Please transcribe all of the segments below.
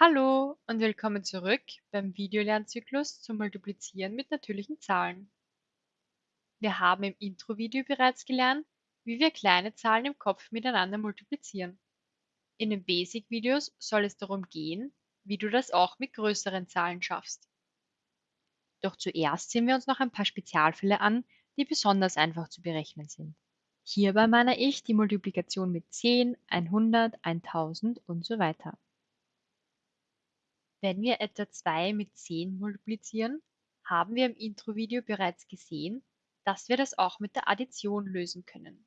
Hallo und willkommen zurück beim Videolernzyklus zum Multiplizieren mit natürlichen Zahlen. Wir haben im Intro-Video bereits gelernt, wie wir kleine Zahlen im Kopf miteinander multiplizieren. In den Basic-Videos soll es darum gehen, wie du das auch mit größeren Zahlen schaffst. Doch zuerst sehen wir uns noch ein paar Spezialfälle an, die besonders einfach zu berechnen sind. Hierbei meine ich die Multiplikation mit 10, 100, 1000 und so weiter. Wenn wir etwa 2 mit 10 multiplizieren, haben wir im Intro-Video bereits gesehen, dass wir das auch mit der Addition lösen können.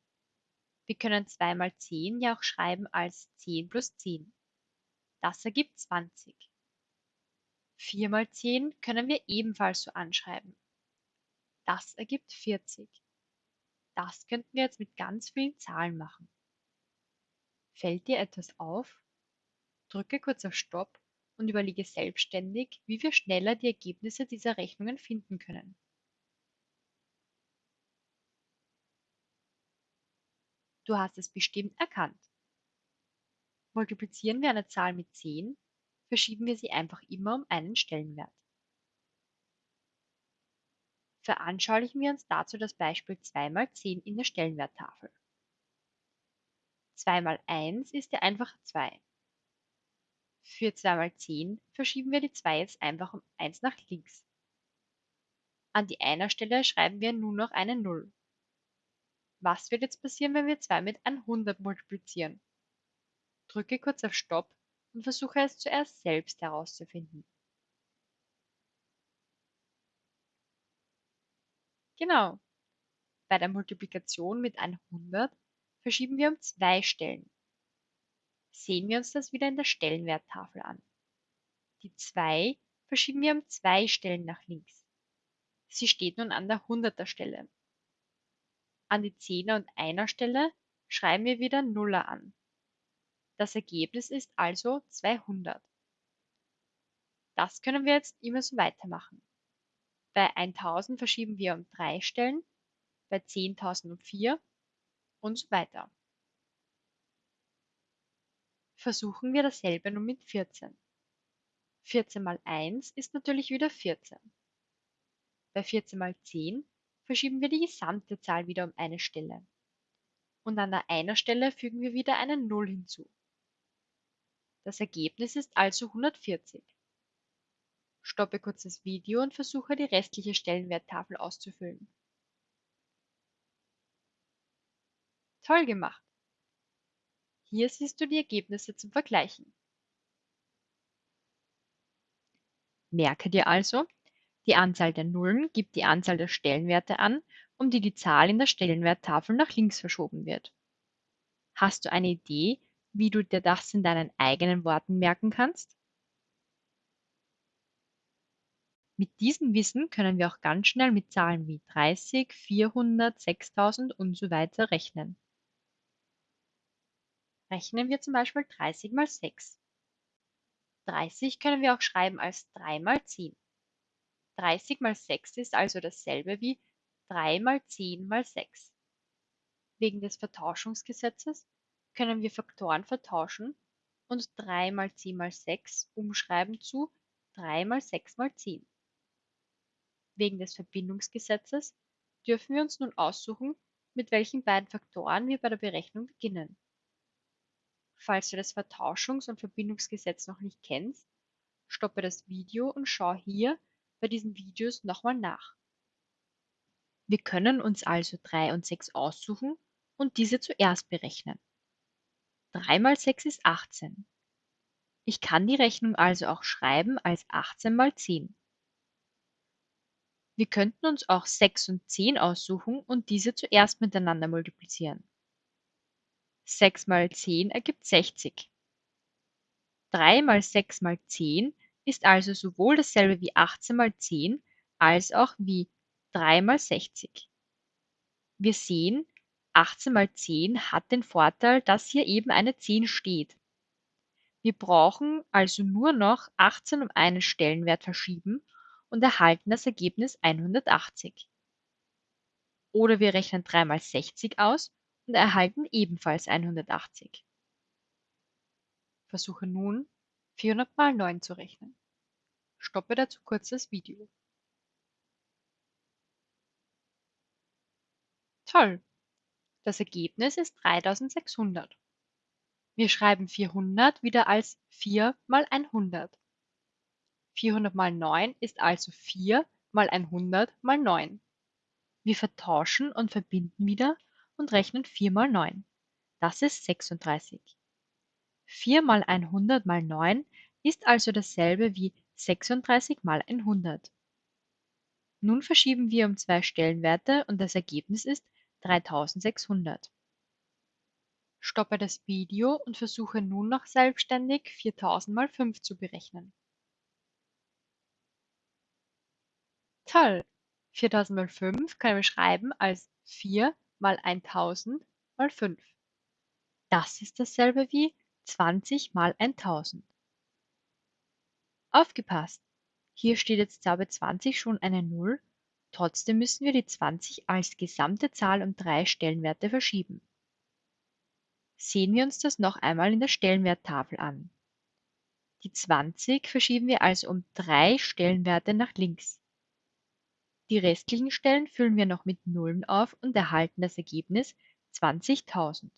Wir können 2 mal 10 ja auch schreiben als 10 plus 10. Das ergibt 20. 4 mal 10 können wir ebenfalls so anschreiben. Das ergibt 40. Das könnten wir jetzt mit ganz vielen Zahlen machen. Fällt dir etwas auf? Drücke kurz auf Stopp und überlege selbstständig, wie wir schneller die Ergebnisse dieser Rechnungen finden können. Du hast es bestimmt erkannt. Multiplizieren wir eine Zahl mit 10, verschieben wir sie einfach immer um einen Stellenwert. Veranschaulichen wir uns dazu das Beispiel 2 mal 10 in der Stellenwerttafel. 2 mal 1 ist ja einfach 2. Für 2 mal 10 verschieben wir die 2 jetzt einfach um 1 nach links. An die Einer-Stelle schreiben wir nun noch eine 0. Was wird jetzt passieren, wenn wir 2 mit 100 multiplizieren? Drücke kurz auf Stopp und versuche es zuerst selbst herauszufinden. Genau. Bei der Multiplikation mit 100 verschieben wir um zwei Stellen. Sehen wir uns das wieder in der Stellenwerttafel an. Die 2 verschieben wir um zwei Stellen nach links. Sie steht nun an der 100er Stelle. An die 10er und 1er Stelle schreiben wir wieder Nuller an. Das Ergebnis ist also 200. Das können wir jetzt immer so weitermachen. Bei 1000 verschieben wir um drei Stellen, bei 10.000 um vier und so weiter. Versuchen wir dasselbe nun mit 14. 14 mal 1 ist natürlich wieder 14. Bei 14 mal 10 verschieben wir die gesamte Zahl wieder um eine Stelle. Und an der einer Stelle fügen wir wieder eine 0 hinzu. Das Ergebnis ist also 140. Stoppe kurz das Video und versuche die restliche Stellenwerttafel auszufüllen. Toll gemacht! Hier siehst du die Ergebnisse zum Vergleichen. Merke dir also, die Anzahl der Nullen gibt die Anzahl der Stellenwerte an, um die die Zahl in der Stellenwerttafel nach links verschoben wird. Hast du eine Idee, wie du dir das in deinen eigenen Worten merken kannst? Mit diesem Wissen können wir auch ganz schnell mit Zahlen wie 30, 400, 6000 und so weiter rechnen. Rechnen wir zum Beispiel 30 mal 6. 30 können wir auch schreiben als 3 mal 10. 30 mal 6 ist also dasselbe wie 3 mal 10 mal 6. Wegen des Vertauschungsgesetzes können wir Faktoren vertauschen und 3 mal 10 mal 6 umschreiben zu 3 mal 6 mal 10. Wegen des Verbindungsgesetzes dürfen wir uns nun aussuchen, mit welchen beiden Faktoren wir bei der Berechnung beginnen. Falls du das Vertauschungs- und Verbindungsgesetz noch nicht kennst, stoppe das Video und schau hier bei diesen Videos nochmal nach. Wir können uns also 3 und 6 aussuchen und diese zuerst berechnen. 3 mal 6 ist 18. Ich kann die Rechnung also auch schreiben als 18 mal 10. Wir könnten uns auch 6 und 10 aussuchen und diese zuerst miteinander multiplizieren. 6 mal 10 ergibt 60. 3 mal 6 mal 10 ist also sowohl dasselbe wie 18 mal 10 als auch wie 3 mal 60. Wir sehen, 18 mal 10 hat den Vorteil, dass hier eben eine 10 steht. Wir brauchen also nur noch 18 um einen Stellenwert verschieben und erhalten das Ergebnis 180. Oder wir rechnen 3 mal 60 aus erhalten ebenfalls 180. Versuche nun 400 mal 9 zu rechnen. Stoppe dazu kurz das Video. Toll! Das Ergebnis ist 3600. Wir schreiben 400 wieder als 4 mal 100. 400 mal 9 ist also 4 mal 100 mal 9. Wir vertauschen und verbinden wieder und rechnen 4 mal 9. Das ist 36. 4 mal 100 mal 9 ist also dasselbe wie 36 mal 100. Nun verschieben wir um zwei Stellenwerte und das Ergebnis ist 3600. Stoppe das Video und versuche nun noch selbstständig 4000 mal 5 zu berechnen. Toll! 4000 mal 5 können wir schreiben als 4 mal 1000 mal 5. Das ist dasselbe wie 20 mal 1000. Aufgepasst! Hier steht jetzt zwar bei 20 schon eine 0, trotzdem müssen wir die 20 als gesamte Zahl um drei Stellenwerte verschieben. Sehen wir uns das noch einmal in der Stellenwerttafel an. Die 20 verschieben wir also um drei Stellenwerte nach links. Die restlichen Stellen füllen wir noch mit Nullen auf und erhalten das Ergebnis 20.000.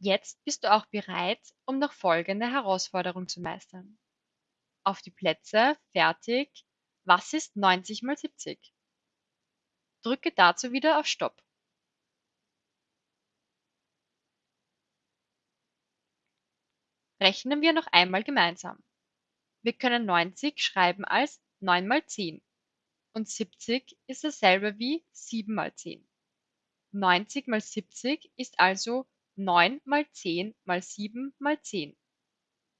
Jetzt bist du auch bereit, um noch folgende Herausforderung zu meistern. Auf die Plätze, fertig. Was ist 90 mal 70? Drücke dazu wieder auf Stopp. Rechnen wir noch einmal gemeinsam. Wir können 90 schreiben als 9 mal 10 und 70 ist dasselbe wie 7 mal 10. 90 mal 70 ist also 9 mal 10 mal 7 mal 10.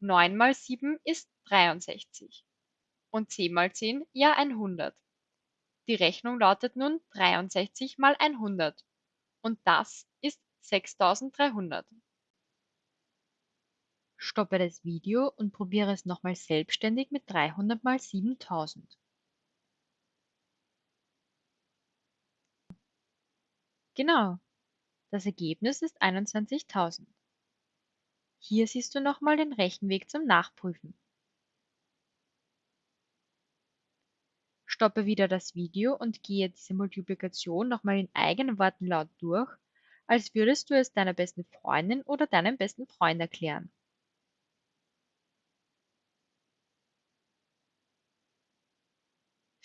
9 mal 7 ist 63. Und 10 mal 10 ja 100. Die Rechnung lautet nun 63 mal 100. Und das ist 6300. Stoppe das Video und probiere es nochmal selbstständig mit 300 mal 7000. Genau, das Ergebnis ist 21.000. Hier siehst du nochmal den Rechenweg zum Nachprüfen. Stoppe wieder das Video und gehe diese Multiplikation nochmal in eigenen Worten laut durch, als würdest du es deiner besten Freundin oder deinem besten Freund erklären.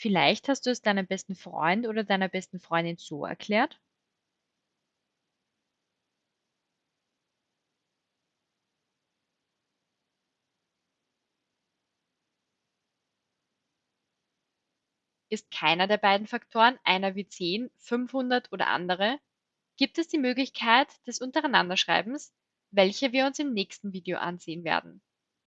Vielleicht hast du es deinem besten Freund oder deiner besten Freundin so erklärt. Ist keiner der beiden Faktoren, einer wie 10, 500 oder andere, gibt es die Möglichkeit des Untereinanderschreibens, welche wir uns im nächsten Video ansehen werden.